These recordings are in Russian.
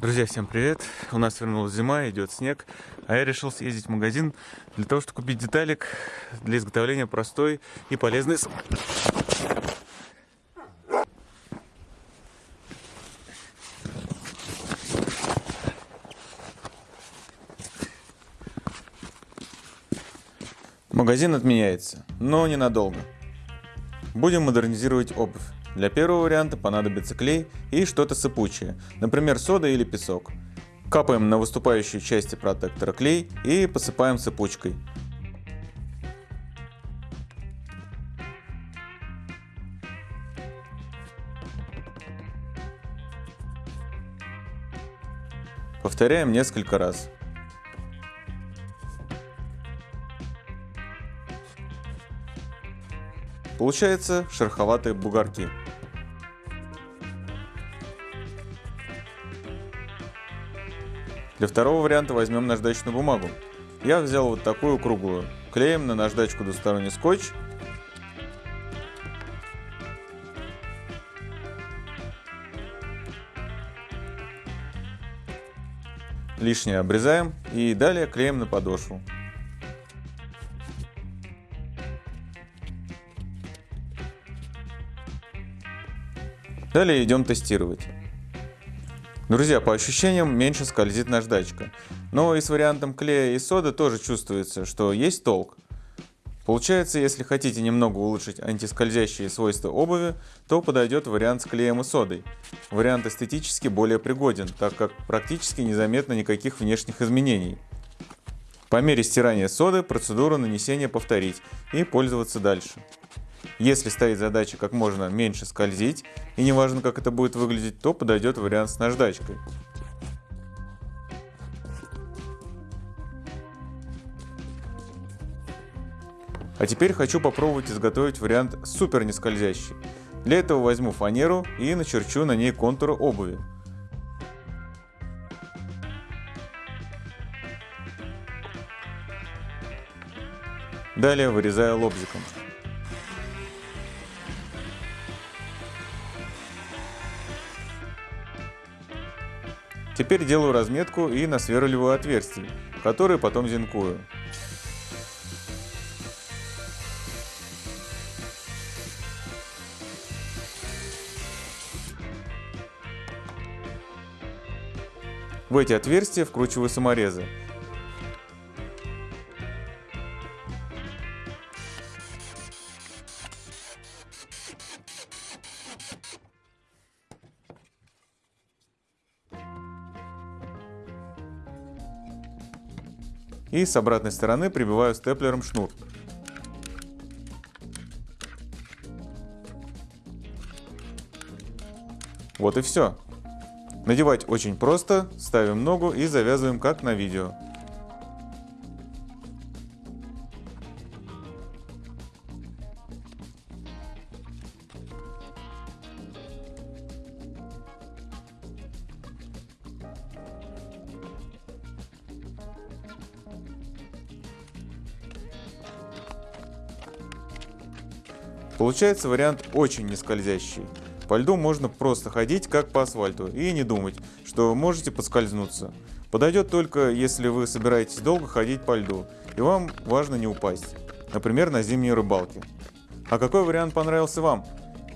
Друзья, всем привет! У нас вернулась зима, идет снег, а я решил съездить в магазин для того, чтобы купить деталик для изготовления простой и полезной... Магазин отменяется, но ненадолго. Будем модернизировать обувь. Для первого варианта понадобится клей и что-то сыпучее, например сода или песок. Капаем на выступающие части протектора клей и посыпаем сыпучкой. Повторяем несколько раз. Получается шероховатые бугорки. Для второго варианта возьмем наждачную бумагу. Я взял вот такую круглую. Клеим на наждачку двусторонний скотч. Лишнее обрезаем и далее клеим на подошву. Далее идем тестировать. Друзья, по ощущениям меньше скользит наждачка. Но и с вариантом клея и соды тоже чувствуется, что есть толк. Получается, если хотите немного улучшить антискользящие свойства обуви, то подойдет вариант с клеем и содой. Вариант эстетически более пригоден, так как практически незаметно никаких внешних изменений. По мере стирания соды процедуру нанесения повторить и пользоваться дальше. Если стоит задача как можно меньше скользить, и неважно как это будет выглядеть, то подойдет вариант с наждачкой. А теперь хочу попробовать изготовить вариант супер нескользящий. Для этого возьму фанеру и начерчу на ней контуры обуви. Далее вырезаю лобзиком. Теперь делаю разметку и насверливаю отверстия, которые потом зинкую. В эти отверстия вкручиваю саморезы. И с обратной стороны прибиваю степлером шнур. Вот и все. Надевать очень просто, ставим ногу и завязываем как на видео. Получается вариант очень нескользящий. По льду можно просто ходить как по асфальту и не думать, что можете подскользнуться. Подойдет только, если вы собираетесь долго ходить по льду, и вам важно не упасть. Например, на зимней рыбалке. А какой вариант понравился вам?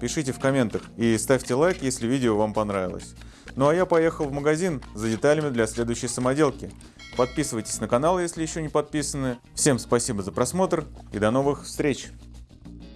Пишите в комментах и ставьте лайк, если видео вам понравилось. Ну а я поехал в магазин за деталями для следующей самоделки. Подписывайтесь на канал, если еще не подписаны. Всем спасибо за просмотр и до новых встреч!